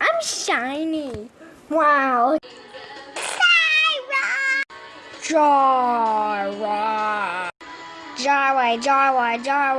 I'm shiny. Wow. Jara. Jara, Jara, Jara.